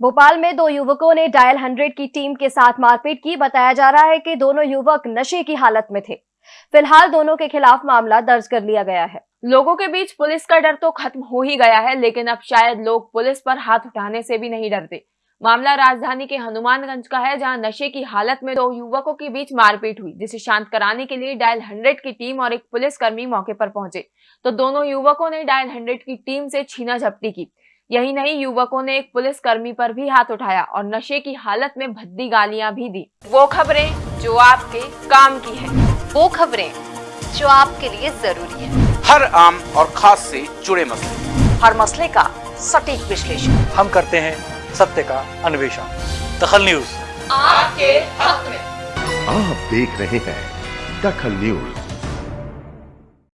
भोपाल में दो युवकों ने डायल हंड्रेड की टीम के साथ मारपीट की। बताया जा रहा है कि दोनों युवक नशे की हालत में थे। फ़िलहाल दोनों के खिलाफ मामला दर्ज कर लिया गया है। लोगों के बीच पुलिस का डर तो खत्म हो ही गया है, लेकिन अब शायद लोग पुलिस पर हाथ उठाने से भी नहीं डरते। मामला राजधानी के हनुमानगंज का है, जहाँ नशे की हालत में दो युवकों के बीच मारपीट हुई, जिसे शांत कराने के लिए डायल हंड्रेड की टीम और एक पुलिसकर्मी मौके पर पहुँचे। तो दोनों युवकों ने डायल हंड्रेड की टीम से छीना झपटी की। यही नहीं युवकों ने एक पुलिसकर्मी पर भी हाथ उठाया और नशे की हालत में भद्दी गालियाँ भी दी। वो खबरें जो आपके काम की है। वो खबरें जो आपके लिए ज़रूरी है। हर आम और खास से जुड़े मसले। हर मसले का सटीक विश्लेषण। हम करते हैं सत्य का अन्वेषण। दखल न्यूज़। आपके हक में आप देख रहे हैं दखल न्यूज़।